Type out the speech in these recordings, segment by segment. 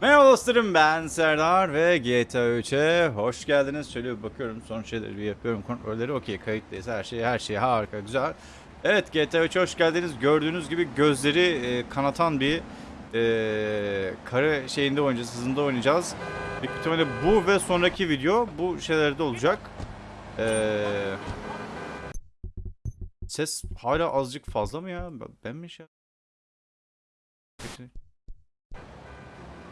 Merhaba dostlarım ben Serdar ve GTA 3'e hoş geldiniz. Şöyle bir bakıyorum son şeyleri bir yapıyorum kontrolleri okey kayıttayız her şey her şey harika güzel. Evet GTA 3'e hoş geldiniz. Gördüğünüz gibi gözleri e, kanatan bir e, kare şeyinde oynayacağız hızında oynayacağız. Büyük ihtimalle bu ve sonraki video bu şeylerde olacak. E, ses hala azıcık fazla mı ya? Ben mi şey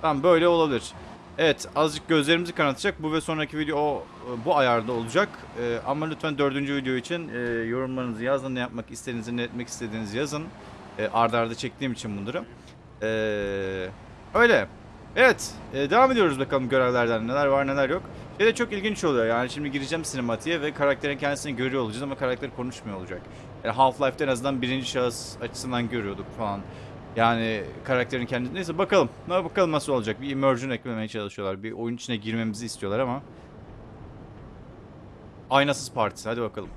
Tamam böyle olabilir. Evet azıcık gözlerimizi kanatacak. Bu ve sonraki video o, bu ayarda olacak. Ee, ama lütfen dördüncü video için e, yorumlarınızı yazın. Ne yapmak istediğinizi, ne etmek istediğinizi yazın. E, arda arda çektiğim için bunları. Öyle. Evet e, devam ediyoruz bakalım görevlerden neler var neler yok. Şey de çok ilginç oluyor yani şimdi gireceğim sinematiğe ve karakterin kendisini görüyor olacağız ama karakter konuşmuyor olacak. Yani Half-Life'de en azından birinci şahıs açısından görüyorduk falan. Yani karakterin kendisi. Neyse bakalım. Ne bakalım nasıl olacak. Bir immersion eklemeye çalışıyorlar. Bir oyun içine girmemizi istiyorlar ama. Aynasız partisi. Hadi bakalım.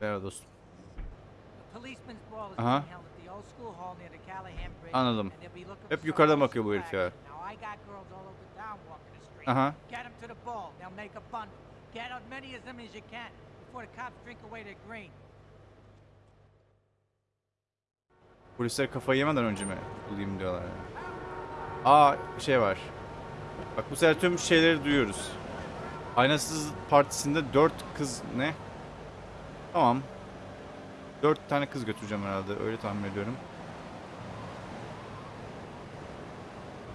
Merhaba dostum. Aha. Anladım. Hep yukarıdan bakıyor bu herif ya. Aha. Polisler kafayı yemeden önce mi bulayım diyorlar. yani. Aa şey var. Bak bu sefer tüm şeyleri duyuyoruz. Aynasız partisinde dört kız ne? Tamam. Dört tane kız götüreceğim herhalde. Öyle tahmin ediyorum.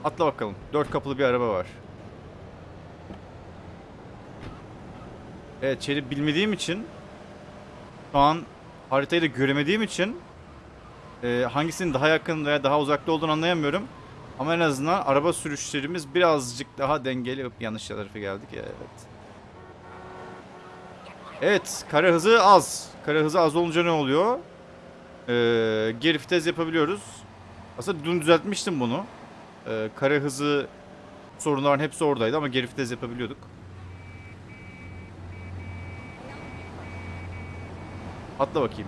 Atla bakalım. Dört kapılı bir araba var. Evet şeyi bilmediğim için şu an haritayı da göremediğim için e, hangisinin daha yakın veya daha uzakta olduğunu anlayamıyorum. Ama en azından araba sürüşlerimiz birazcık daha dengeli. Yanlış tarafa geldik. Evet. Evet. Kare hızı az. Kare hızı az olunca ne oluyor? Ee, geri vites yapabiliyoruz. Aslında dün düzeltmiştim bunu. Ee, kare hızı sorunların hepsi oradaydı ama geri vites yapabiliyorduk. Atla bakayım.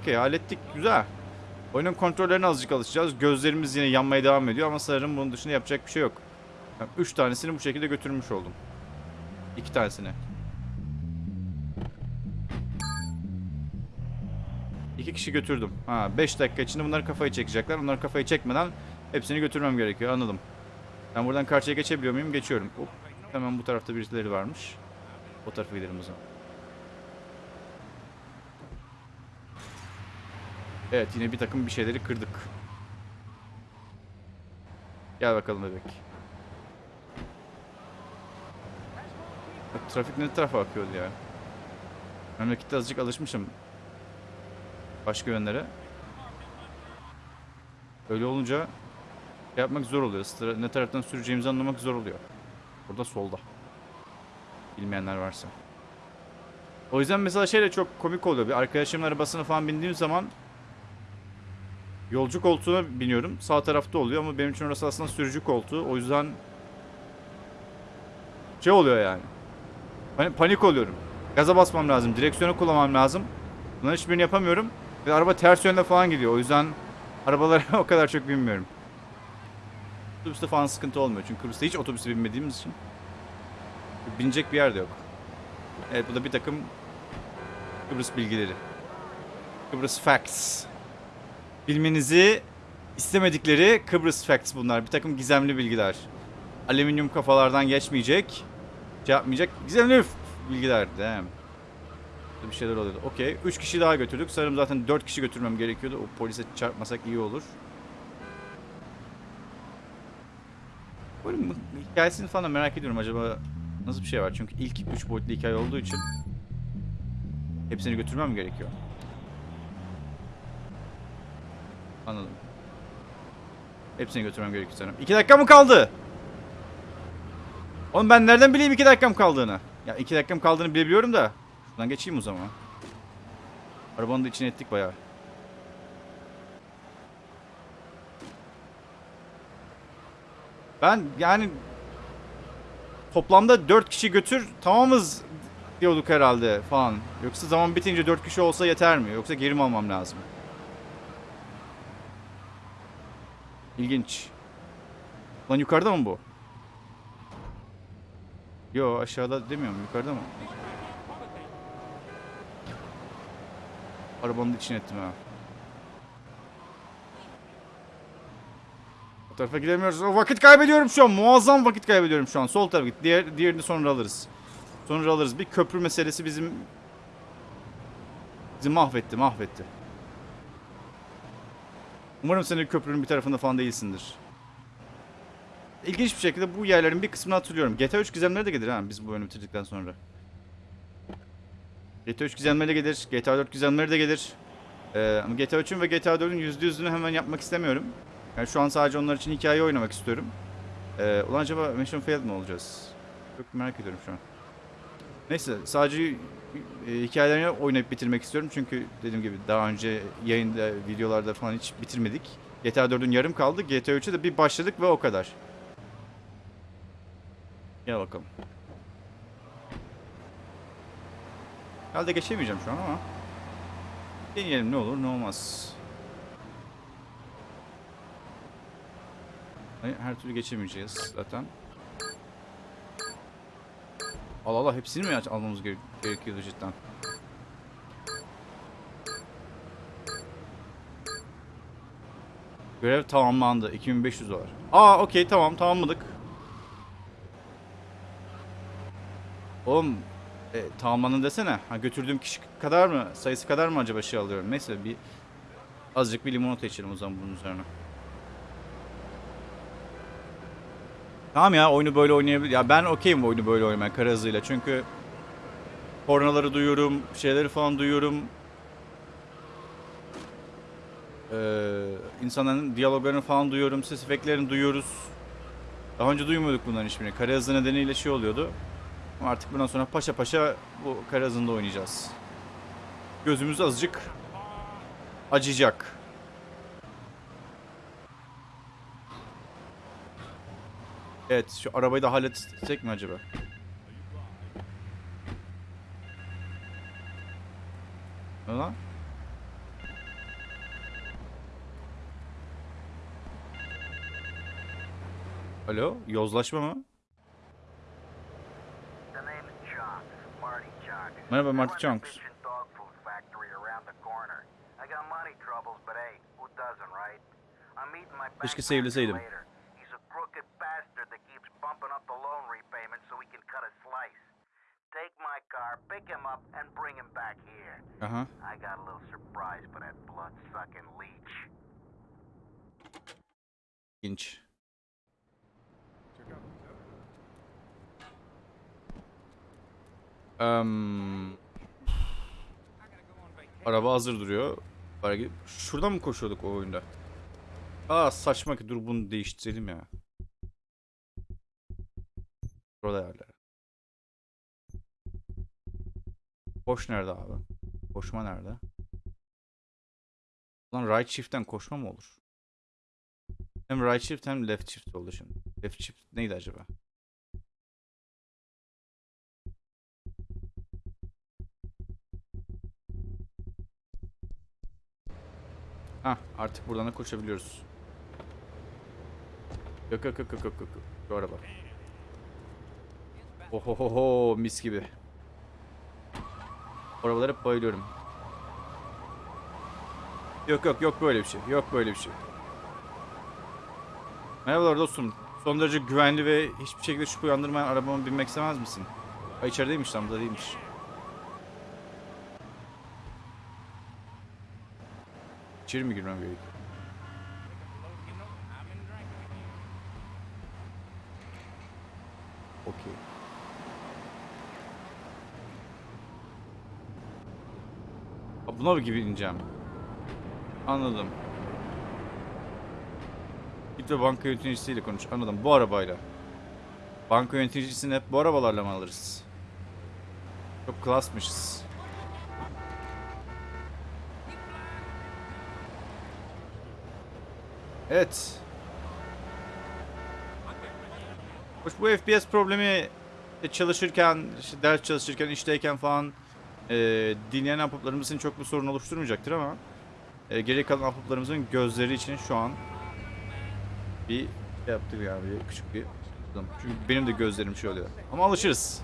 Okey hallettik. Güzel. Oyunun kontrollerine azıcık alışacağız. Gözlerimiz yine yanmaya devam ediyor ama sanırım bunun dışında yapacak bir şey yok. Yani üç tanesini bu şekilde götürmüş oldum. İki tanesini. İki kişi götürdüm. Ha 5 dakika içinde bunlar kafayı çekecekler. Onlar kafayı çekmeden hepsini götürmem gerekiyor. Anladım. Ben buradan karşıya geçebiliyor muyum? Geçiyorum. Hop. Hemen bu tarafta birileri varmış. O tarafa gidelim o zaman. Evet yine bir takım bir şeyleri kırdık. Gel bakalım bebek. Trafik ne tarafa akıyordu ya. Memlekette azıcık alışmışım. Başka yönlere. Öyle olunca şey yapmak zor oluyor. Ne taraftan süreceğimizi anlamak zor oluyor. Burada solda. Bilmeyenler varsa. O yüzden mesela şey de çok komik oluyor. Bir arkadaşımın arabasına falan bindiğim zaman Yolcu koltuğuna biniyorum. Sağ tarafta oluyor ama benim için orası aslında sürücü koltuğu. O yüzden şey oluyor yani. Hani panik oluyorum. Gaza basmam lazım. Direksiyonu kullanmam lazım. Bunların hiçbirini yapamıyorum. Ve araba ters yönde falan gidiyor. O yüzden arabalara o kadar çok binmiyorum. Otobüste falan sıkıntı olmuyor. Çünkü Kıbrıs'ta hiç otobüse binmediğimiz için. Binecek bir yer de yok. Evet bu da bir takım Kıbrıs bilgileri. Kıbrıs facts. Bilmenizi istemedikleri Kıbrıs facts bunlar. Bir takım gizemli bilgiler. Alüminyum kafalardan geçmeyecek. Yapmayacak. Gizemli bilgiler. Damn. Burada Bir şeyler oluyordu. Okey. 3 kişi daha götürdük. Sanırım zaten 4 kişi götürmem gerekiyordu. O polise çarpmasak iyi olur. Oyunun hikayesini falan merak ediyorum. Acaba nasıl bir şey var? Çünkü ilk 3 boyutlu hikaye olduğu için hepsini götürmem gerekiyor? Anladım. Hepsini götürmem gerekiyor sanırım. 2 dakika mı kaldı? Oğlum ben nereden bileyim 2 dakikam kaldığını? Ya 2 dakikam kaldığını bilebiliyorum da. Şuradan geçeyim o zaman. Arabanın da içine ettik bayağı. Ben yani toplamda 4 kişi götür tamamız diyorduk herhalde falan. Yoksa zaman bitince 4 kişi olsa yeter mi? Yoksa geri mi almam lazım? İlginç. Lan yukarıda mı bu? Yo aşağıda demiyorum yukarıda mı? Arabanın içine ettim ha. O tarafa gidemiyoruz. O vakit kaybediyorum şu an. Muazzam vakit kaybediyorum şu an. Sol tarafa git. Diğer, diğerini sonra alırız. Sonra alırız. Bir köprü meselesi bizim bizi mahvetti, mahvetti. Umarım sen de köprünün bir tarafında falan değilsindir. İlginç bir şekilde bu yerlerin bir kısmını hatırlıyorum. GTA 3 gizemleri de gelir ha biz bu oyunu bitirdikten sonra. GTA 3 gizemleri de gelir. GTA 4 gizemleri de gelir. Ee, ama GTA 3'ün ve GTA 4'ün %100'ünü hemen yapmak istemiyorum. Yani şu an sadece onlar için hikaye oynamak istiyorum. Ee, ulan acaba Mission Failed mi olacağız? Çok merak ediyorum şu an. Neyse sadece e, hikayelerini oynayıp bitirmek istiyorum. Çünkü dediğim gibi daha önce yayında, videolarda falan hiç bitirmedik. GTA 4'ün yarım kaldı. GTA 3'e de bir başladık ve o kadar. Gel bakalım. Herhalde geçemeyeceğim şu an ama. Deneyelim ne olur ne olmaz. Her türlü geçemeyeceğiz zaten. Allah Allah hepsini mi almamız gere- gerekiyordu cidden? Görev tamamlandı. 2500 var. Aa okey tamam tamamladık. Oğlum e, tamamlandın desene. Ha, götürdüğüm kişi kadar mı sayısı kadar mı acaba şey alıyorum? Neyse bir azıcık bir limonata içelim o zaman bunun üzerine. Tamam ya oyunu böyle oynayabilir. Ya ben okeyim oyunu böyle oynamaya kara hızıyla. Çünkü kornaları duyuyorum, şeyleri falan duyuyorum. Ee, insanların diyaloglarını falan duyuyorum, ses efektlerini duyuyoruz. Daha önce duymuyorduk bunların hiçbirini. Kara nedeniyle şey oluyordu. Ama artık bundan sonra paşa paşa bu kara hızında oynayacağız. Gözümüz azıcık acıyacak. Evet, şu arabayı da halletsek mi acaba? Ne lan? Alo, yozlaşma mı? Merhaba, Marty Chunks. Bitchin' dog Take my car, pick him up, and bring him back here. Aha. I got a little surprise for that blood-sucking leech. İlginç. Em, araba hazır duruyor. Bari- Şuradan mı koşuyorduk o oyunda? Aa saçma ki dur bunu değiştirelim ya. Burada yerler. Koş nerede abi? Koşma nerede? Lan right shift'ten koşma mı olur? Hem right shift hem left shift oldu şimdi. Left shift neydi acaba? Hah artık buradan da koşabiliyoruz. Yok yok yok yok yok. yok. Şu araba. Ohohoho mis gibi. Arabalara hep bayılıyorum. Yok yok yok böyle bir şey. Yok böyle bir şey. Merhabalar dostum. Son derece güvenli ve hiçbir şekilde şüphe uyandırmayan arabama binmek istemez misin? Ay içerideymiş lan burada değilmiş. İçeri mi girmem gerekiyor? Okey. Ha, Buna gibi ineceğim. Anladım. Git ve banka yöneticisiyle konuş. Anladım. Bu arabayla. Banka yöneticisini hep bu arabalarla mı alırız? Çok klasmışız. Evet. Bu FPS problemi İşte çalışırken, işte ders çalışırken, işteyken falan e, dinleyen ahbaplarımızın çok bir sorun oluşturmayacaktır ama e, geri kalan ahbaplarımızın gözleri için şu an bir şey yaptık yani bir küçük bir çünkü benim de gözlerim şey oluyor. Ama alışırız.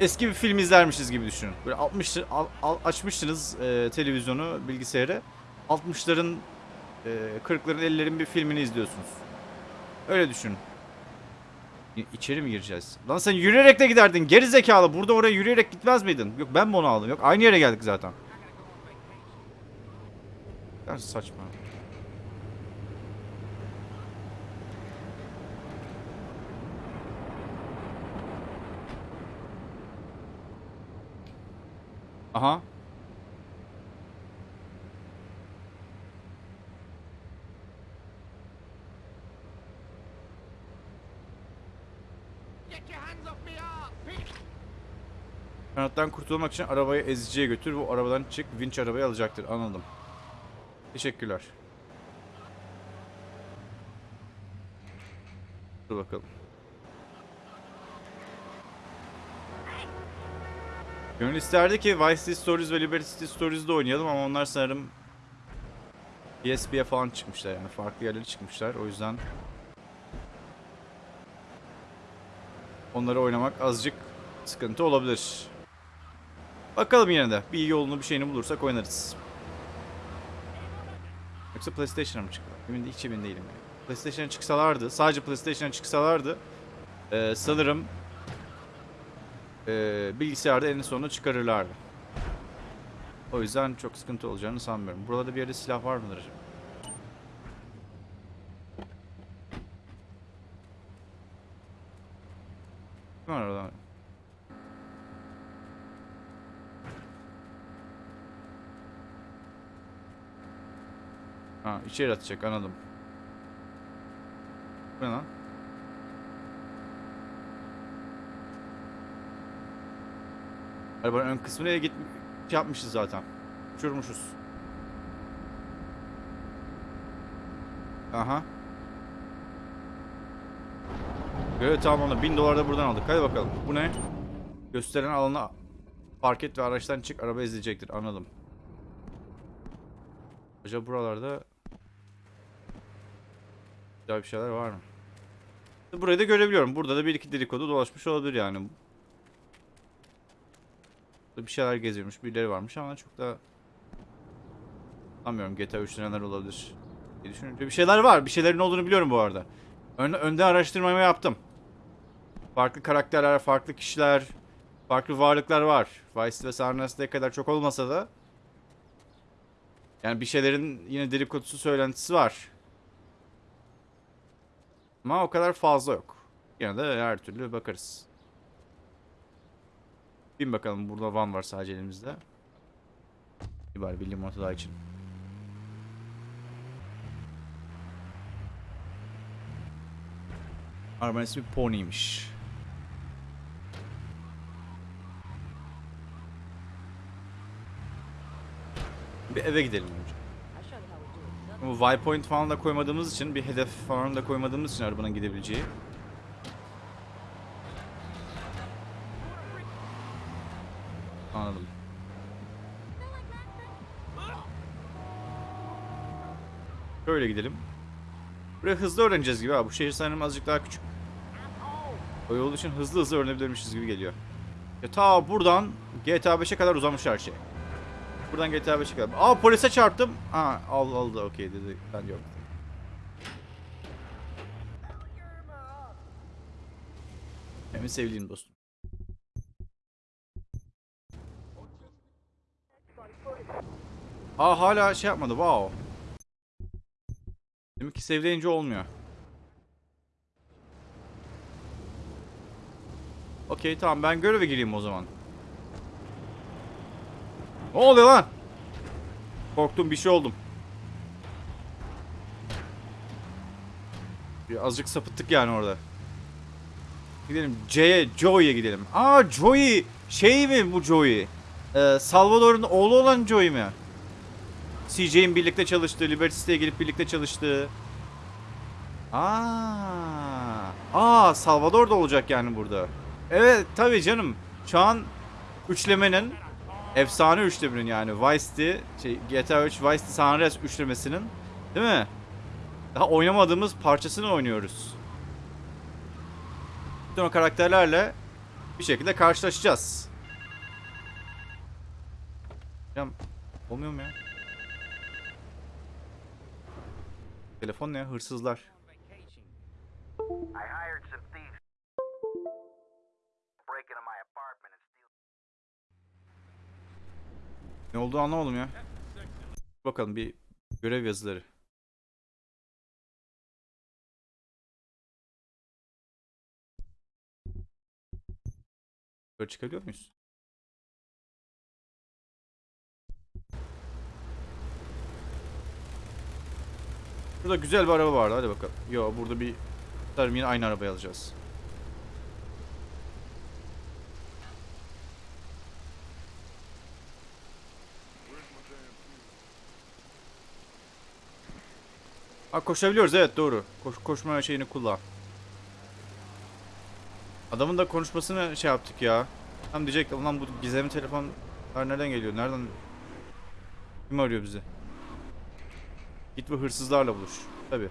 Eski bir film izlermişiz gibi düşünün. Böyle 60 al- al- açmışsınız e, televizyonu, bilgisayarı. 60'ların e, 40'ların 50'lerin bir filmini izliyorsunuz. Öyle düşün. İçeri mi gireceğiz? Lan sen yürüyerek de giderdin. Geri zekalı. Burada oraya yürüyerek gitmez miydin? Yok ben mi onu aldım? Yok aynı yere geldik zaten. Kadar saçma. Aha. Get your hands off me, ah! Kanattan kurtulmak için arabayı eziciye götür. Bu arabadan çık. Vinç arabayı alacaktır. Anladım. Teşekkürler. Dur bakalım. Gönül isterdi ki Vice City Stories ve Liberty City Stories'de oynayalım ama onlar sanırım PSP'ye falan çıkmışlar yani farklı yerlere çıkmışlar o yüzden onları oynamak azıcık sıkıntı olabilir. Bakalım yine de bir yolunu bir şeyini bulursak oynarız. Yoksa PlayStation'a mı çıktı? Emin hiç emin değilim yani. PlayStation'a çıksalardı, sadece PlayStation'a çıksalardı eee, sanırım eee, bilgisayarda en sonunda çıkarırlardı. O yüzden çok sıkıntı olacağını sanmıyorum. Burada bir yerde silah var mıdır acaba? Kim var orada? Ha içeri atacak anladım. Bu ne lan? Arabanın ön kısmına git şey yapmışız zaten. Uçurmuşuz. Aha. Görev tamamlandı. 1000 dolar da buradan aldık. Hadi bakalım. Bu ne? Gösteren alana park et ve araçtan çık. Araba izleyecektir. Anladım. Acaba buralarda güzel bir şeyler var mı? Burayı da görebiliyorum. Burada da bir iki dedikodu dolaşmış olabilir yani. Burada bir şeyler geziyormuş. Birileri varmış ama çok da sanmıyorum GTA 3'te neler olabilir diye düşününce. Bir şeyler var. Bir şeylerin olduğunu biliyorum bu arada. Ön, önden araştırmamı yaptım. Farklı karakterler, farklı kişiler, farklı varlıklar var. Vice ve San Andreas'ta kadar çok olmasa da yani bir şeylerin yine dedikodusu söylentisi var. Ama o kadar fazla yok. Yine de her türlü bakarız. Bin bakalım burada van var sadece elimizde. Bir bari bir limonata daha için. Arabanın ismi Pony'ymiş. Bir eve gidelim. Bu waypoint falan da koymadığımız için bir hedef falan da koymadığımız için arabanın gidebileceği. Anladım. Böyle gidelim. Buraya hızlı öğreneceğiz gibi ha. Bu şehir sanırım azıcık daha küçük. O yol için hızlı hızlı öğrenebilirmişiz gibi geliyor. Ya ta buradan GTA 5'e kadar uzamış her şey. Buradan GTA 5'e kadar. Aa polise çarptım. Ha aldı aldı okey dedi. Ben yok. Benim sevdiğim dostum. Aa hala şey yapmadı. Wow. Demek ki sevleyince olmuyor. Okey tamam ben göreve gireyim o zaman. Ne oluyor lan? Korktum bir şey oldum. Bir azıcık sapıttık yani orada. Gidelim C'ye, Joey'e gidelim. Aa Joey! Şey mi bu Joey? Ee, Salvador'un oğlu olan Joey mi? CJ'in birlikte çalıştığı, Liberty City'ye gelip birlikte çalıştığı. Aa. Aa Salvador da olacak yani burada. Evet tabii canım. Şu an üçlemenin efsane üçlemenin yani Vice şey, GTA 3 Vice San Andreas üçlemesinin değil mi? Daha oynamadığımız parçasını oynuyoruz. Bütün o karakterlerle bir şekilde karşılaşacağız. Ya olmuyor mu ya? Telefon ne? Hırsızlar. I hired some Ne olduğunu anlamadım ya. Bakalım bir görev yazıları. Böyle çıkabiliyor muyuz? Burada güzel bir araba vardı. Hadi bakalım. Yo burada bir yine aynı arabayı alacağız. Ha koşabiliyoruz evet doğru. Koş, koşma şeyini kullan. Adamın da konuşmasını şey yaptık ya. Tam diyecek ulan bu gizemli telefonlar nereden geliyor? Nereden? Kim arıyor bizi? Git ve hırsızlarla buluş. Tabi.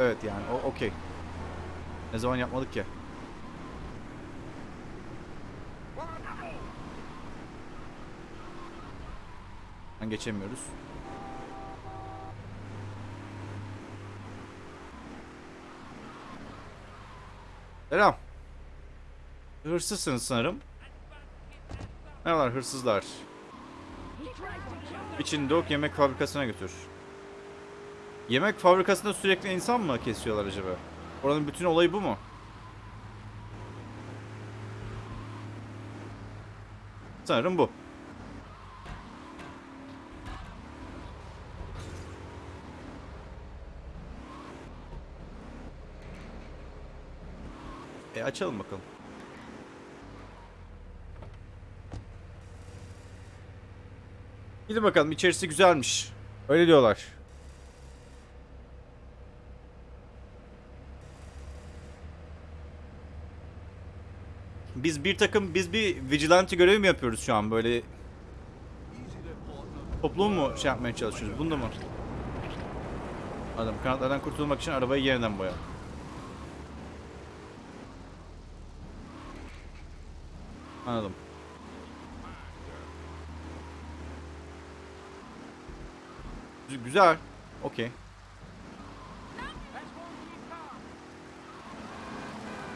Evet yani o okey. Ne zaman yapmadık ya? Geçemiyoruz. Selam. Hırsızsınız sanırım. Merhabalar hırsızlar. İçin Dog yemek fabrikasına götür. Yemek fabrikasında sürekli insan mı kesiyorlar acaba? Oranın bütün olayı bu mu? Sanırım bu. Açalım bakalım. Gidin bakalım içerisi güzelmiş. Öyle diyorlar. Biz bir takım biz bir vigilante görevi mi yapıyoruz şu an böyle toplumu mu şey yapmaya çalışıyoruz? Bunda mı? Adam kanatlardan kurtulmak için arabayı yeniden boya. Anladım. Gü- Güzel. Okey.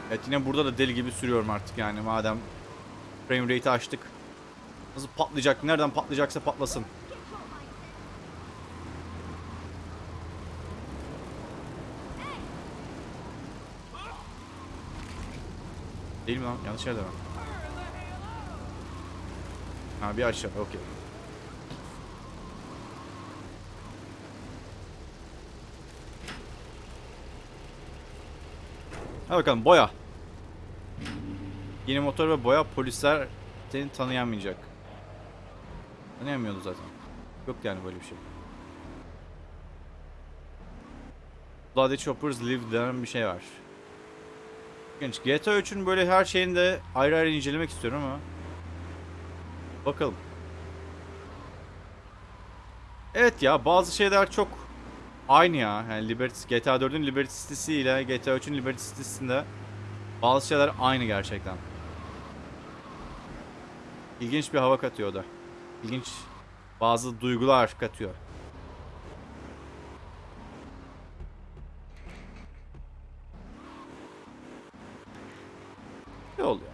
Evet yine burada da deli gibi sürüyorum artık yani madem frame rate'i açtık. Nasıl patlayacak? Nereden patlayacaksa patlasın. Değil mi lan? Yanlış yerde mi? Ha bir aşağı. Okey. Hadi bakalım boya. Yeni motor ve boya polisler seni tanıyamayacak. Tanıyamıyordu zaten. Yok yani böyle bir şey. Bloody Choppers Live denen bir şey var. Genç GTA 3'ün böyle her şeyini de ayrı ayrı incelemek istiyorum ama Bakalım. Evet ya bazı şeyler çok aynı ya. Yani Liberty, GTA 4'ün Liberty City'si ile GTA 3'ün Liberty City'sinde bazı şeyler aynı gerçekten. İlginç bir hava katıyor da. İlginç bazı duygular katıyor. Ne oluyor?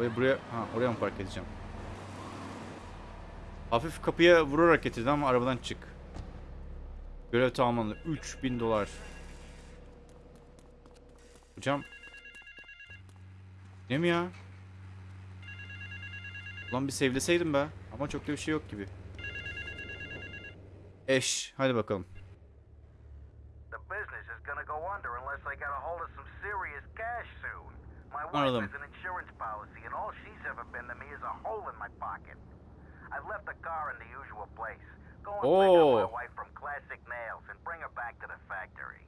Arabayı buraya, ha oraya mı park edeceğim? Hafif kapıya vurarak getirdi ama arabadan çık. Görev tamamlandı. 3000 dolar. Hocam. Ne mi ya? Ulan bir sevleseydim be. Ama çok da bir şey yok gibi. Eş. Hadi bakalım. The business is gonna go under unless I get a hold of some serious cash soon. My wife Anladım. has an insurance policy, and all she's ever been to me is a hole in my pocket. I've left the car in the usual place, Go and pick up Oh. my wife from Classic Nails and bring her back to the factory.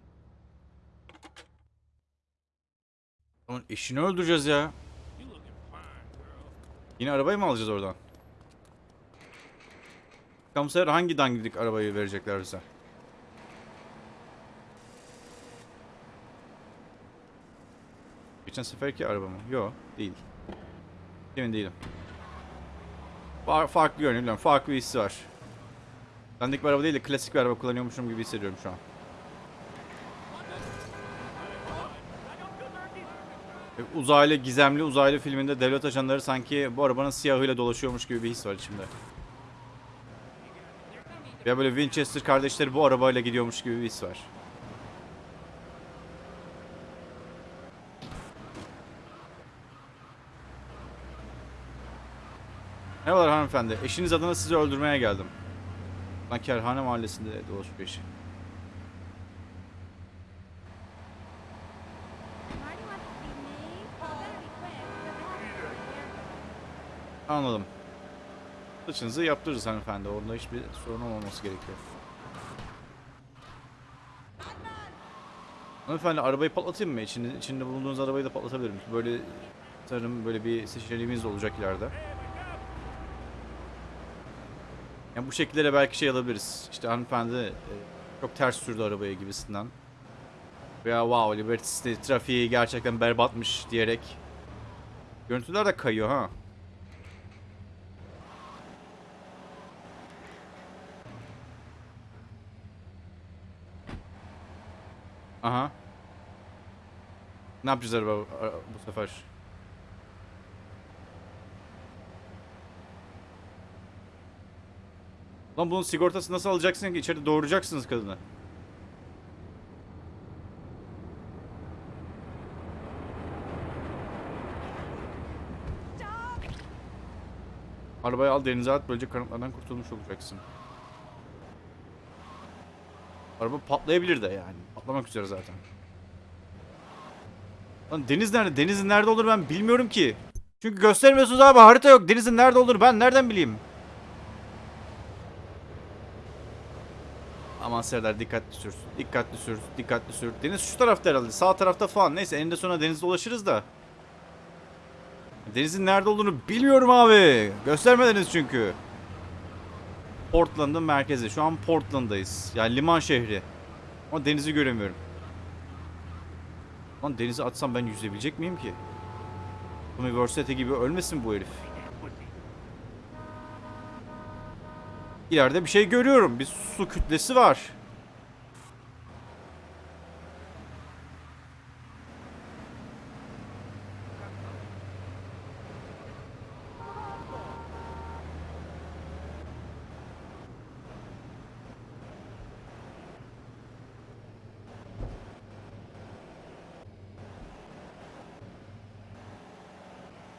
Aman eşini öldüreceğiz ya. Yine arabayı mı alacağız oradan? Sefer hangi dangidik arabayı verecekler bize? Geçen seferki araba mı? Yok değil. Emin değilim. Fa- farklı görünüyor bilmiyorum. Farklı bir hissi var. Dandik bir araba değil de klasik bir araba kullanıyormuşum gibi hissediyorum şu an. E, Uzaylı, gizemli uzaylı filminde devlet ajanları sanki bu arabanın siyahıyla dolaşıyormuş gibi bir his var içimde. Ya böyle Winchester kardeşleri bu arabayla gidiyormuş gibi bir his var. Merhabalar hanımefendi. Eşiniz adına sizi öldürmeye geldim. Ben Kerhane Mahallesi'nde dolaşıyor eşi. Anladım. Saçınızı yaptırırız hanımefendi. Orada hiçbir sorun olmaması gerekiyor. Hanımefendi arabayı patlatayım mı? İçinde, içinde bulunduğunuz arabayı da patlatabilirim. Böyle sanırım böyle bir seçeneğimiz olacak ileride. Yani bu şekillere belki şey alabiliriz. İşte hanımefendi e, çok ters sürdü arabayı gibisinden. Veya wow Liberty City trafiği gerçekten berbatmış diyerek. Görüntüler de kayıyor ha. Aha. Ne yapacağız araba ara- bu sefer? Lan bunun sigortası nasıl alacaksın ki? İçeride doğuracaksınız kadını. Arabayı al denize at böylece kanıtlardan kurtulmuş olacaksın. Araba patlayabilir de yani. Patlamak üzere zaten. Lan deniz nerede? Denizin nerede olur ben bilmiyorum ki. Çünkü göstermiyorsunuz abi harita yok. Denizin nerede olur ben nereden bileyim? Serdar dikkatli sür. Dikkatli sür. Dikkatli sür. Deniz şu tarafta herhalde. Sağ tarafta falan. Neyse eninde sonra denizde ulaşırız da. Denizin nerede olduğunu bilmiyorum abi. Göstermediniz çünkü. Portland'ın merkezi. Şu an Portland'dayız. Yani liman şehri. Ama denizi göremiyorum. Lan denize atsam ben yüzebilecek miyim ki? University gibi ölmesin bu herif. İleride bir şey görüyorum. Bir su kütlesi var.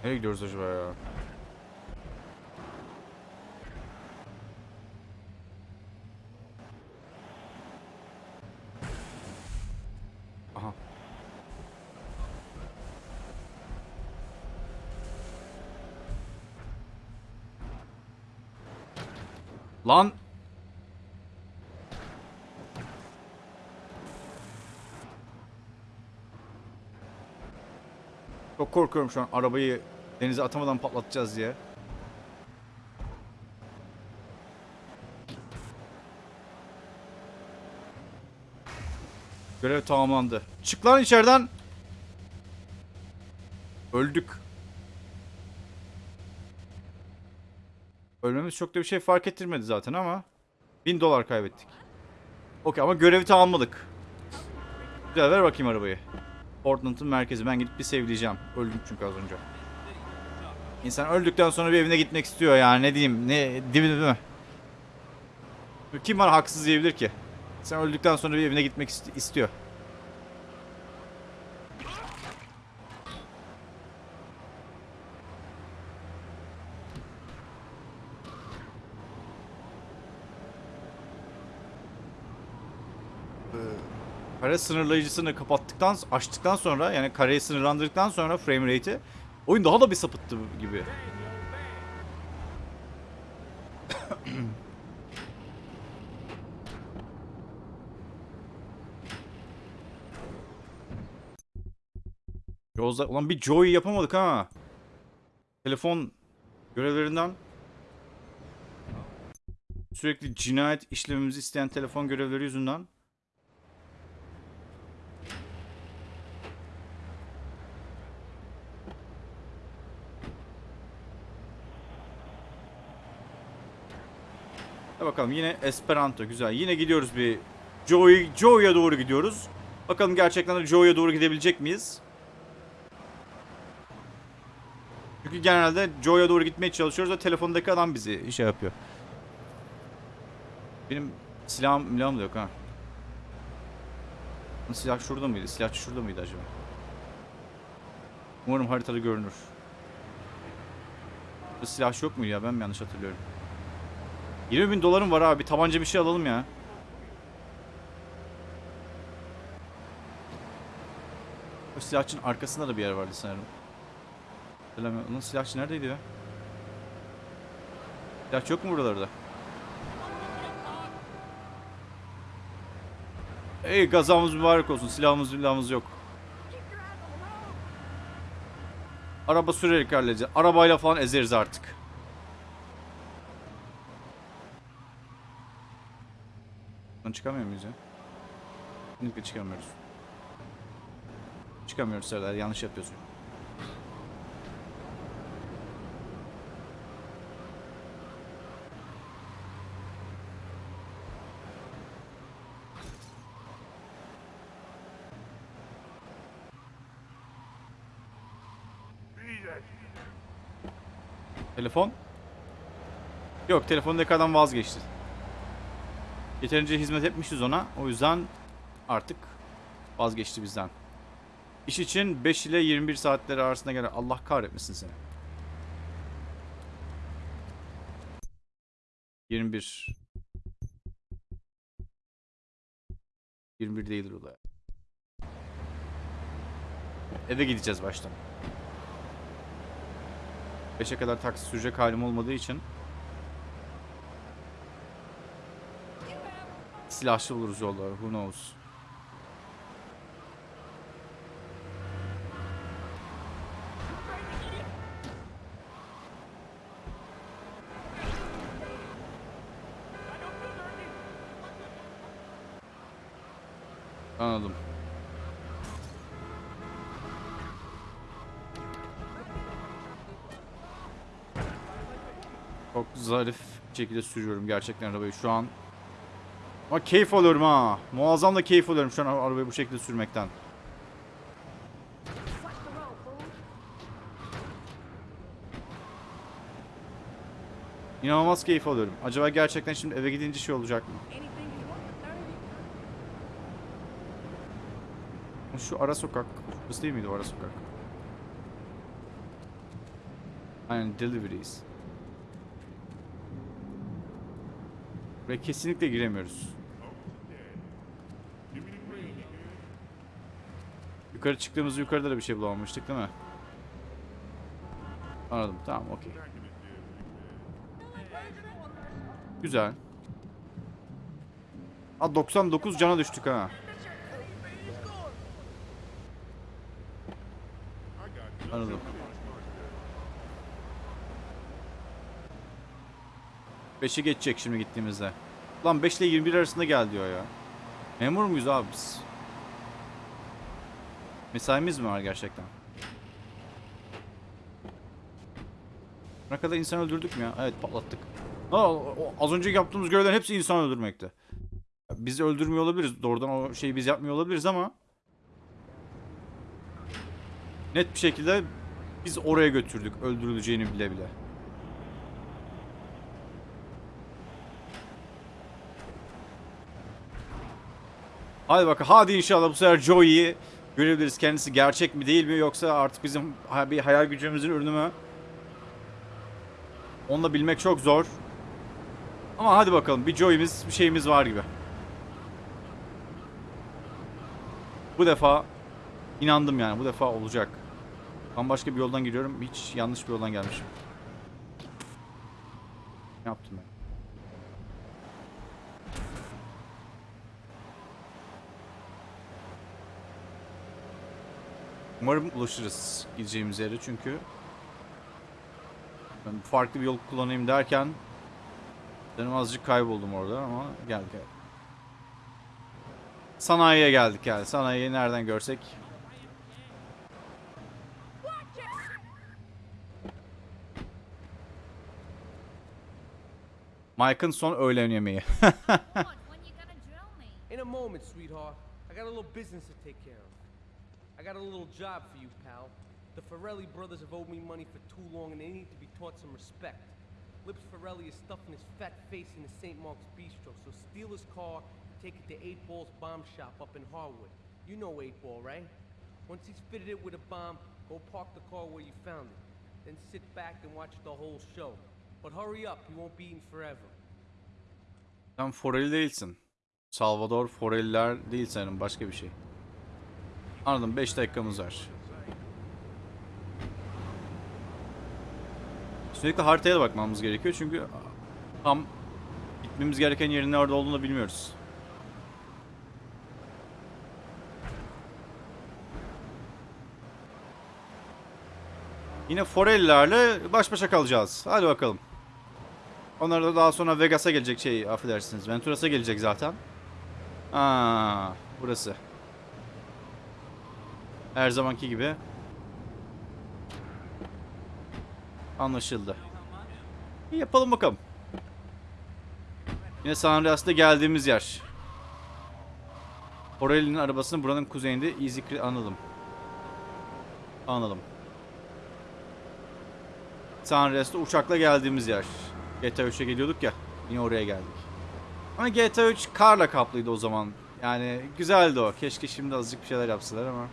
Nereye gidiyoruz acaba ya? Lan! Çok korkuyorum şu an arabayı denize atamadan patlatacağız diye. Görev tamamlandı. Çık lan içeriden. Öldük. Ölmemiz çok da bir şey fark ettirmedi zaten ama. 1000 dolar kaybettik. Okey ama görevi tamamladık. Güzel ver bakayım arabayı. Portland'ın merkezi. Ben gidip bir sevleyeceğim. Öldüm çünkü az önce. İnsan öldükten sonra bir evine gitmek istiyor yani ne diyeyim ne mi, değil mi? Kim bana haksız diyebilir ki? Sen öldükten sonra bir evine gitmek ist- istiyor. kare sınırlayıcısını kapattıktan, açtıktan sonra yani kareyi sınırlandırdıktan sonra frame rate'i oyun daha da bir sapıttı gibi. Yozda ulan bir Joy yapamadık ha. Telefon görevlerinden sürekli cinayet işlememizi isteyen telefon görevleri yüzünden Hadi bakalım yine Esperanto güzel. Yine gidiyoruz bir Joey Joey'e doğru gidiyoruz. Bakalım gerçekten de Joey'e doğru gidebilecek miyiz? Çünkü genelde Joe'ya doğru gitmeye çalışıyoruz da telefondaki adam bizi şey yapıyor. Benim silahım, silahım da yok ha. Silah şurada mıydı? Silahçı şurada mıydı acaba? Umarım haritada görünür. Silahçı yok muydu ya? Ben mi yanlış hatırlıyorum? 20 bin dolarım var abi. Tabanca bir şey alalım ya. O silahçının arkasında da bir yer vardı sanırım. Onun silahçı neredeydi ya? Silahçı yok mu buralarda? Ey gazamız mübarek olsun. Silahımız silahımız yok. Araba sürerek halledeceğiz. Arabayla falan ezeriz artık. Çıkamıyor muyuz ya? Kesinlikle çıkamıyoruz. Çıkamıyoruz Serdar. Yanlış yapıyorsun. Telefon? Yok telefondaki adam vazgeçti. Yeterince hizmet etmişiz ona. O yüzden artık vazgeçti bizden. İş için 5 ile 21 saatleri arasında gelen Allah kahretmesin seni. 21 21 değildir o da. Eve gideceğiz baştan. 5'e kadar taksi sürecek halim olmadığı için silahlı buluruz yolda. Who knows? Anladım. Çok zarif şekilde sürüyorum gerçekten arabayı şu an. Ama keyif alıyorum ha. Muazzam da keyif alıyorum şu an arabayı bu şekilde sürmekten. İnanılmaz keyif alıyorum. Acaba gerçekten şimdi eve gidince şey olacak mı? Şu ara sokak. Burası değil miydi o ara sokak? Aynen deliveries. Ve kesinlikle giremiyoruz. Yukarı çıktığımızda yukarıda da bir şey bulamamıştık değil mi? Anladım. Tamam okey. Güzel. Ha 99 cana düştük ha. Anladım. Beşi geçecek şimdi gittiğimizde. Lan 5 ile 21 arasında gel diyor ya. Memur muyuz abi biz? Mesaimiz mi var gerçekten? Ne kadar insan öldürdük mü ya? Evet patlattık. Aa, az önce yaptığımız görevlerin hepsi insan öldürmekte. Biz öldürmüyor olabiliriz. Doğrudan o şeyi biz yapmıyor olabiliriz ama net bir şekilde biz oraya götürdük öldürüleceğini bile bile. Hadi bakalım. Hadi inşallah bu sefer Joey'i görebiliriz. Kendisi gerçek mi değil mi yoksa artık bizim bir hayal gücümüzün ürünü mü? Onu da bilmek çok zor. Ama hadi bakalım bir Joey'miz bir şeyimiz var gibi. Bu defa inandım yani bu defa olacak. Ben bir yoldan giriyorum. Hiç yanlış bir yoldan gelmişim. Ne yaptım ben? Umarım ulaşırız gideceğimiz yere çünkü ben farklı bir yol kullanayım derken benim azıcık kayboldum orada ama gel gel. Sanayiye geldik yani. Sanayiyi nereden görsek Mike'ın son öğlen yemeği. In a moment, sweetheart. I got a little business to take. I got a little job for you, pal. The Ferrelli brothers have owed me money for too long and they need to be taught some respect. Lips Ferrelli is stuffing his fat face in the St. Mark's Bistro, so steal his car, take it to 8 Ball's bomb shop up in Harwood. You know 8 Ball, right? Once he's fitted it with a bomb, go park the car where you found it. Then sit back and watch the whole show. But hurry up, he won't be eating forever. Sen Forelli değilsin. Salvador Forelliler değil senin başka bir şey. Anladım 5 dakikamız var. Sürekli haritaya da bakmamız gerekiyor çünkü tam gitmemiz gereken yerin nerede olduğunu da bilmiyoruz. Yine Forellilerle baş başa kalacağız. Hadi bakalım. Onlar da daha sonra Vegas'a gelecek şey affedersiniz. Venturas'a gelecek zaten. Aa, burası. Her zamanki gibi. Anlaşıldı. İyi yapalım bakalım. Yine San Andreas'ta geldiğimiz yer. Borelli'nin arabasının buranın kuzeyinde Easy anladım. Anladım. San Andreas'ta uçakla geldiğimiz yer. GTA 3'e geliyorduk ya. Yine oraya geldik. Ama GTA 3 karla kaplıydı o zaman. Yani güzeldi o. Keşke şimdi azıcık bir şeyler yapsalar ama.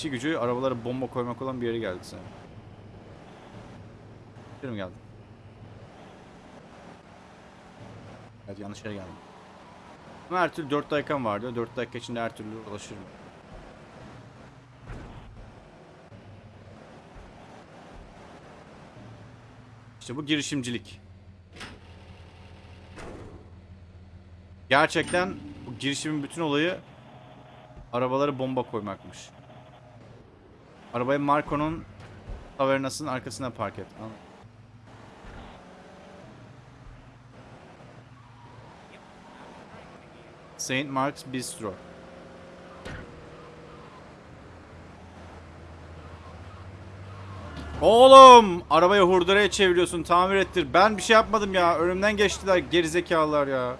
İşi gücü arabalara bomba koymak olan bir yere geldik sen. Bir mi geldim? Evet yanlış yere geldim. Ama her türlü 4 dakikam vardı. 4 dakika içinde her türlü ulaşırım. İşte bu girişimcilik. Gerçekten bu girişimin bütün olayı arabalara bomba koymakmış. Arabayı Marco'nun tavernasının arkasına park et. Anladın? Saint Mark's Bistro. Oğlum! Arabayı hurduraya çeviriyorsun. Tamir ettir. Ben bir şey yapmadım ya. Önümden geçtiler gerizekalılar ya.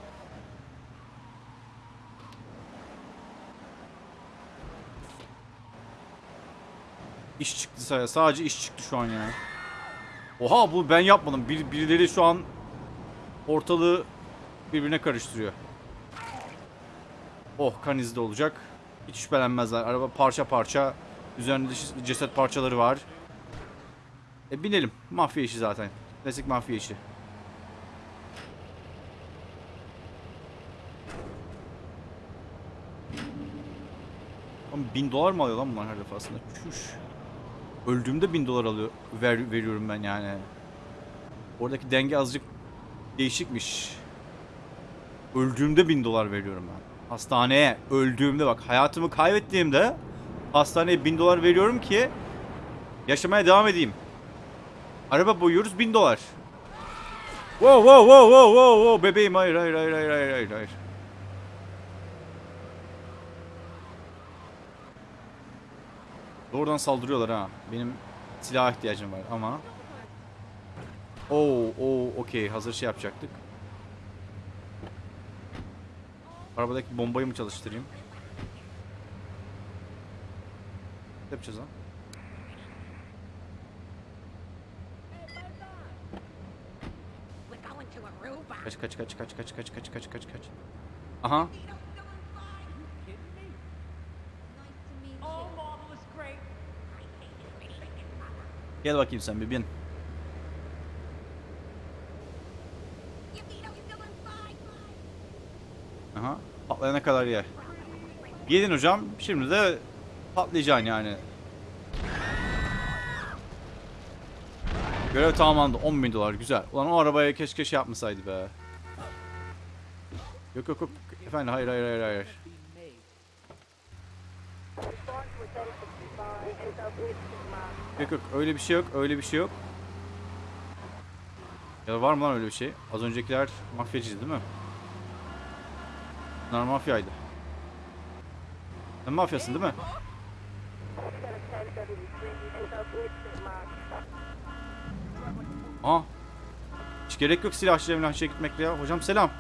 Çıktı sadece. İş çıktı şu an ya. Oha bu ben yapmadım. Bir, birileri şu an ortalığı birbirine karıştırıyor. Oh kan izi de olacak. Hiç şüphelenmezler. Araba parça parça. Üzerinde ceset parçaları var. E binelim. Mafya işi zaten. Klasik mafya işi. Oğlum bin dolar mı alıyor lan bunlar her defasında? Çüş. Öldüğümde bin dolar alıyor, ver, veriyorum ben yani. Oradaki denge azıcık değişikmiş. Öldüğümde bin dolar veriyorum ben. Hastaneye öldüğümde bak hayatımı kaybettiğimde hastaneye bin dolar veriyorum ki yaşamaya devam edeyim. Araba boyuyoruz bin dolar. Wow wow wow wow wow wow bebeğim hayır hayır hayır hayır hayır hayır Doğrudan saldırıyorlar ha. Benim silaha ihtiyacım var ama. Oo, oo, okey. Hazır şey yapacaktık. Arabadaki bombayı mı çalıştırayım? Ne yapacağız lan? Kaç kaç kaç kaç kaç kaç kaç kaç kaç kaç. Aha. Nice to meet you. Oh, marvelous, great. Gel bakayım sen bir bin. Aha. Patlayana kadar ye. Yedin hocam. Şimdi de patlayacaksın yani. Görev tamamlandı. 10 bin dolar. Güzel. Ulan o arabaya keşke şey yapmasaydı be. Yok yok yok. Efendim hayır hayır hayır hayır. Yok yok öyle bir şey yok öyle bir şey yok. Ya var mı lan öyle bir şey? Az öncekiler mafyacıydı değil mi? Bunlar mafyaydı. Sen mafyasın değil mi? Aa. Hiç gerek yok silahçıya milahçıya gitmekle ya. Hocam selam.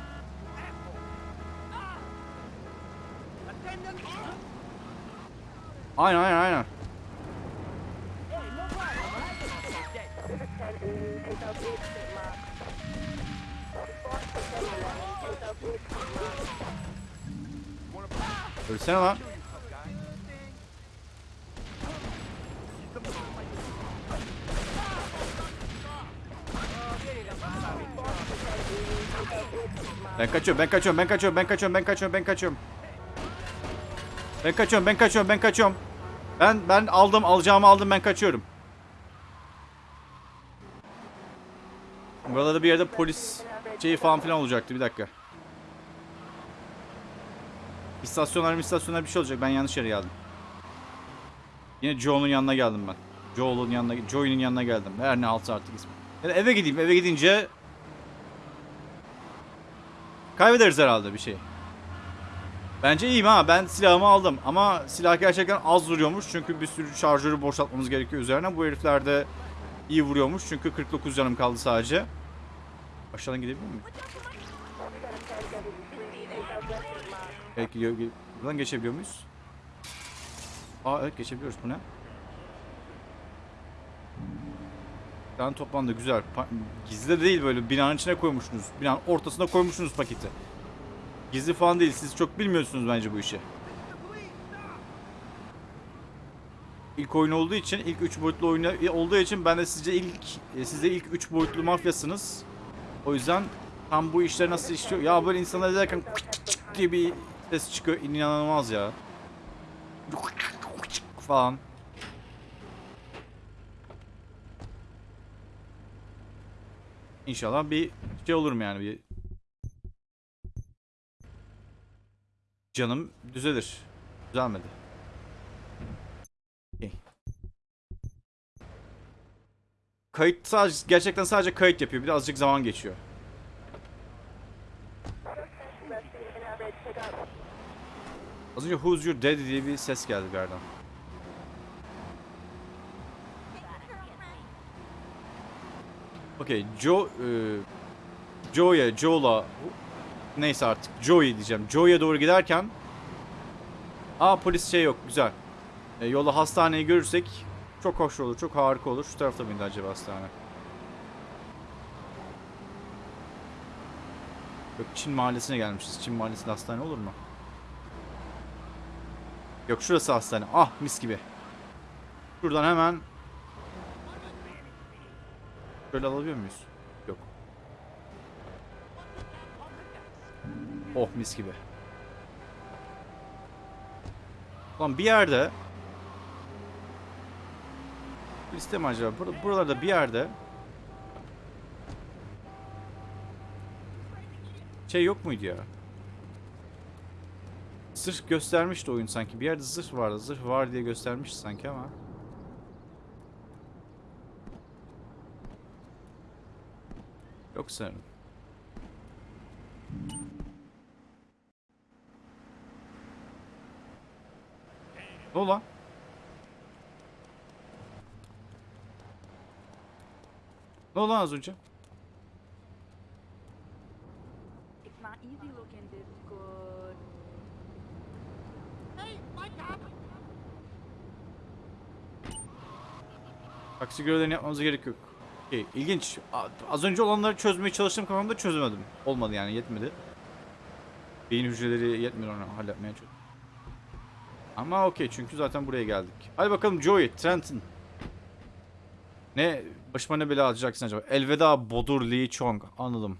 Aynen aynen aynen. Ölsene lan. Ben kaçıyorum, ben kaçıyorum, ben kaçıyorum, ben kaçıyorum, ben kaçıyorum, ben kaçıyorum. Ben kaçıyorum, ben kaçıyorum, ben kaçıyorum. Ben ben aldım, alacağımı aldım, ben kaçıyorum. Burada da bir yerde polis şeyi falan filan olacaktı. Bir dakika. İstasyonlar istasyonlar bir şey olacak. Ben yanlış yere geldim. Yine Joe'nun yanına geldim ben. Joel'un yanına, Joey'nin yanına geldim. Her ne altı artık ismi. Ya da eve gideyim. Eve gidince kaybederiz herhalde bir şey. Bence iyiyim ha. Ben silahımı aldım. Ama silah gerçekten az vuruyormuş. Çünkü bir sürü şarjörü boşaltmamız gerekiyor üzerine. Bu herifler de iyi vuruyormuş. Çünkü 49 canım kaldı sadece. Aşağıdan gidebilir miyim? Evet. Buradan geçebiliyor muyuz? Aa evet geçebiliyoruz. Bu ne? Plan toplandı güzel. Pa- Gizli de değil böyle binanın içine koymuşsunuz. Binanın ortasına koymuşsunuz paketi. Gizli falan değil. Siz çok bilmiyorsunuz bence bu işi. İlk oyun olduğu için, ilk 3 boyutlu oyun olduğu için ben de sizce ilk e, siz de ilk 3 boyutlu mafyasınız. O yüzden tam bu işler nasıl işliyor? Ya böyle insanlar izlerken diye bir ses çıkıyor. İnanılmaz ya. falan. İnşallah bir şey olur mu yani bir canım düzelir. Düzelmedi. Kayıt sadece gerçekten sadece kayıt yapıyor. Bir de azıcık zaman geçiyor. Az önce Who's Your Daddy diye bir ses geldi bir yerden. Okey, Joe, e, Joe'ya, Joel'a, neyse artık Joey diyeceğim. Joe'ya doğru giderken, aa polis şey yok, güzel. E, yolda hastaneyi görürsek çok hoş olur, çok harika olur. Şu tarafta mıydı acaba hastane? Yok, Çin mahallesine gelmişiz. Çin mahallesinde hastane olur mu? Yok şurası hastane. Ah mis gibi. Şuradan hemen Şöyle alabiliyor muyuz? Yok. Oh mis gibi. Lan bir yerde Liste mi acaba? Bur buralarda bir yerde Şey yok muydu ya? Zırh göstermişti oyun sanki. Bir yerde zırh vardı. Zırh var diye göstermişti sanki ama. Yok sanırım. Ne oldu lan? Ne oldu az önce? Taksi görevlerini yapmamıza gerek yok. Okey, ilginç. A- Az önce olanları çözmeye çalıştım kafamda çözemedim. Olmadı yani yetmedi. Beyin hücreleri yetmiyor onu halletmeye çalıştım. Ama okey çünkü zaten buraya geldik. Hadi bakalım Joey, Trenton. Ne başıma ne bela alacaksın acaba? Elveda Bodur Lee Chong. Anladım.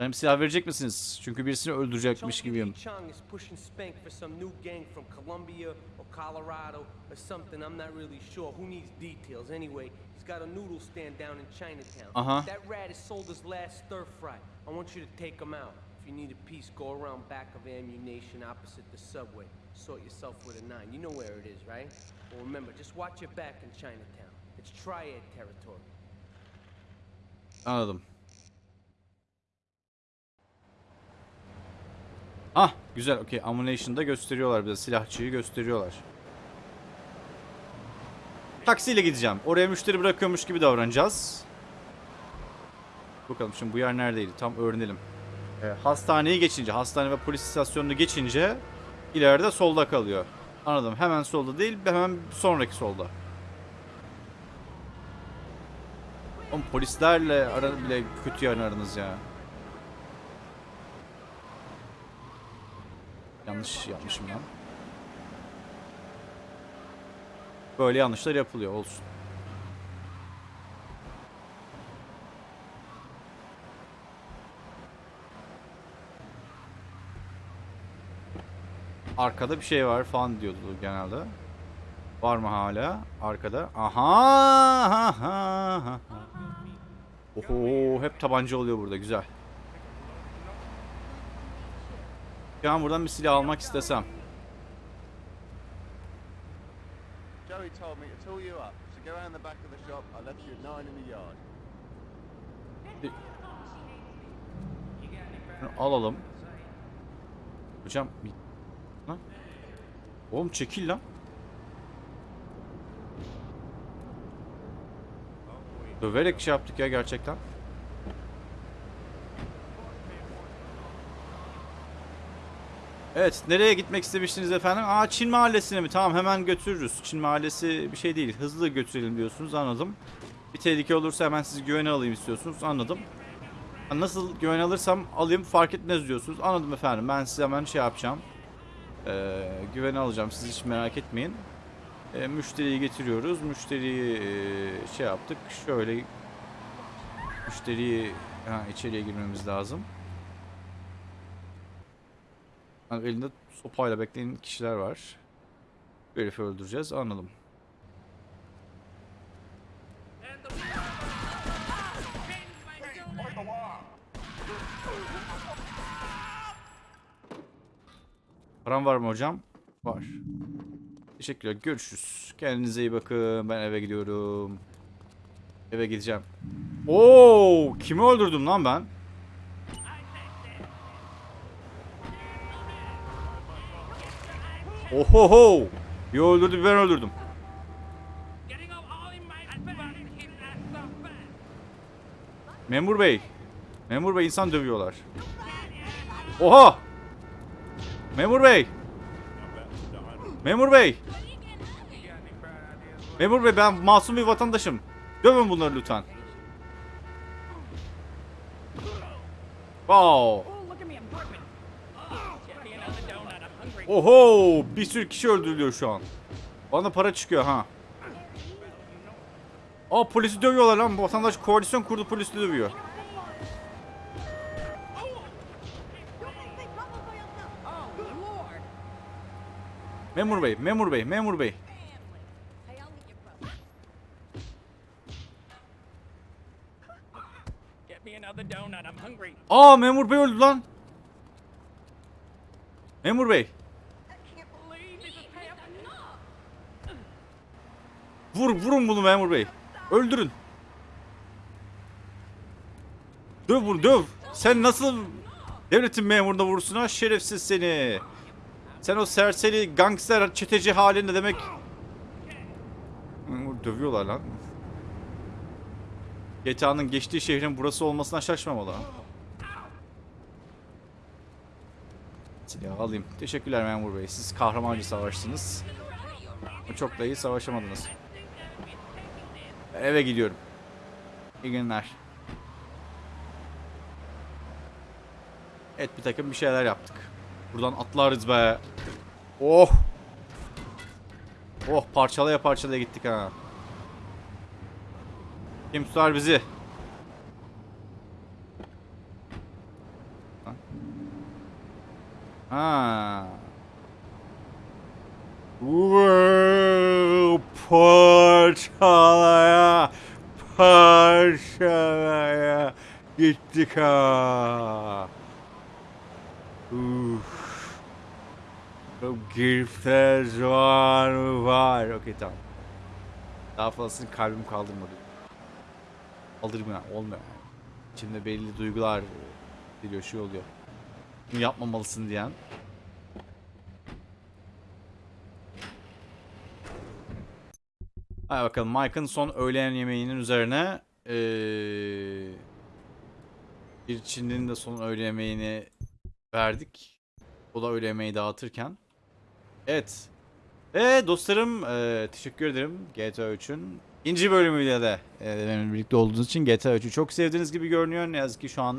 Benim silah verecek misiniz? Çünkü birisini öldürecekmiş gibiyim. Lee Chung is pushing Spank for some new gang from Colombia or Colorado or something. I'm not really sure. Who needs details anyway? He's got a noodle stand down in Chinatown. Uh-huh. That rat has sold his last stir fry. I want you to take him out. If If you need a piece, go around back of ammunition opposite the subway. Sort yourself with a nine. You know where it is, right? Well, remember, just watch your back in Chinatown. It's triad territory. Anladım. Ah güzel okey. Ammunition'da gösteriyorlar bize. Silahçıyı gösteriyorlar. Taksiyle gideceğim. Oraya müşteri bırakıyormuş gibi davranacağız. Bakalım şimdi bu yer neredeydi? Tam öğrenelim. Ee, hastaneyi geçince, hastane ve polis istasyonunu geçince ileride solda kalıyor. Anladım. Hemen solda değil, hemen sonraki solda. Oğlum polislerle ara bile kötü yani aranız ya. Yanlış yapmışım lan. Böyle yanlışlar yapılıyor olsun. Arkada bir şey var falan diyordu genelde. Var mı hala? Arkada. Aha! aha, aha. Oho hep tabanca oluyor burada güzel. Şu an buradan bir silah almak istesem. Joey told me to tool you up, so go around the back of the shop. I left you at nine in the yard. Şunu alalım. Hocam lan. Oğlum çekil lan. Döverek şey yaptık ya gerçekten. Evet, nereye gitmek istemiştiniz efendim? Aa Çin Mahallesi'ne mi? Tamam hemen götürürüz. Çin Mahallesi bir şey değil. Hızlı götürelim diyorsunuz. Anladım. Bir tehlike olursa hemen sizi güvene alayım istiyorsunuz. Anladım. Nasıl güven alırsam alayım fark etmez diyorsunuz. Anladım efendim. Ben size hemen şey yapacağım. Ee, güvene alacağım. Siz hiç merak etmeyin. Ee, müşteriyi getiriyoruz. Müşteriyi e, şey yaptık. Şöyle müşteriyi ha, içeriye girmemiz lazım. Ha, elinde sopayla bekleyen kişiler var. Bu herifi öldüreceğiz. Anladım. Param var mı hocam? Var. Teşekkürler. Görüşürüz. Kendinize iyi bakın. Ben eve gidiyorum. Eve gideceğim. Oo, kimi öldürdüm lan ben? Ohoho! Bir öldürdü, bir ben öldürdüm. Memur bey. Memur bey insan dövüyorlar. Oha! Memur bey. Memur bey. Memur bey ben masum bir vatandaşım. Dövün bunları lütfen. Wow. Oho, bir sürü kişi öldürülüyor şu an. Bana para çıkıyor ha. Aa polisi dövüyorlar lan. Vatandaş koalisyon kurdu polisi dövüyor. Memur bey, memur bey, memur bey. Aa memur bey öldü lan. Memur bey. Vur vurun bunu memur bey. Öldürün. Döv vur döv. Sen nasıl devletin memuruna vurursun ha şerefsiz seni. Sen o serseri gangster çeteci halinde demek. Dövüyorlar lan. GTA'nın geçtiği şehrin burası olmasına şaşmamalı. Silahı alayım. Teşekkürler memur bey. Siz kahramanca savaştınız. Çok da iyi savaşamadınız. Eve gidiyorum. İyi günler. Evet bir takım bir şeyler yaptık. Buradan atlarız be. Oh. Oh parçalaya parçalaya gittik ha. Kim tutar bizi? Ha. Parçalaya parçalaya gittik ha. Uf. Çok girifler var mı var. Okey tamam. Daha fazlasını kalbim kaldırmadı. Kaldırmıyor olmuyor. yani. İçimde belli duygular geliyor şey oluyor. Bunu yapmamalısın diyen. Hadi bakalım Mike'ın son öğlen yemeğinin üzerine eee bir Çinli'nin de son öğle yemeğini verdik. O da öğle yemeği dağıtırken. Evet. Ve dostlarım eee, teşekkür ederim GTA 3'ün ikinci bölümüyle de benimle birlikte olduğunuz için GTA 3'ü çok sevdiğiniz gibi görünüyor. Ne yazık ki şu an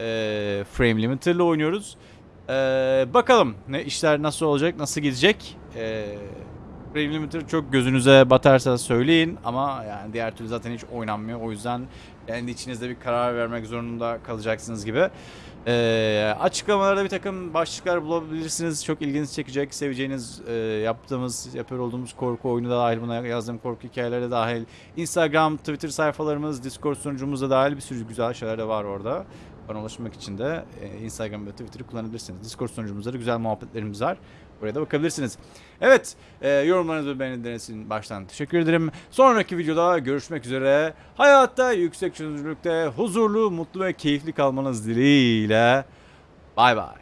eee Frame Limiter'la oynuyoruz. Eee, bakalım ne işler nasıl olacak, nasıl gidecek. Eee Frame Limiter çok gözünüze batarsa söyleyin ama yani diğer türlü zaten hiç oynanmıyor. O yüzden kendi içinizde bir karar vermek zorunda kalacaksınız gibi. Ee, açıklamalarda bir takım başlıklar bulabilirsiniz. Çok ilginizi çekecek, seveceğiniz, e, yaptığımız, yapıyor olduğumuz korku oyunu da dahil, buna yazdığım korku hikayeleri de dahil. Instagram, Twitter sayfalarımız, Discord sunucumuz da dahil bir sürü güzel şeyler de var orada. Bana ulaşmak için de e, Instagram ve Twitter'ı kullanabilirsiniz. Discord sunucumuzda da güzel muhabbetlerimiz var. Oraya da bakabilirsiniz. Evet, e, yorumlarınız ve beğenileriniz için baştan teşekkür ederim. Sonraki videoda görüşmek üzere. Hayatta yüksek çözünürlükte huzurlu, mutlu ve keyifli kalmanız dileğiyle. Bay bay.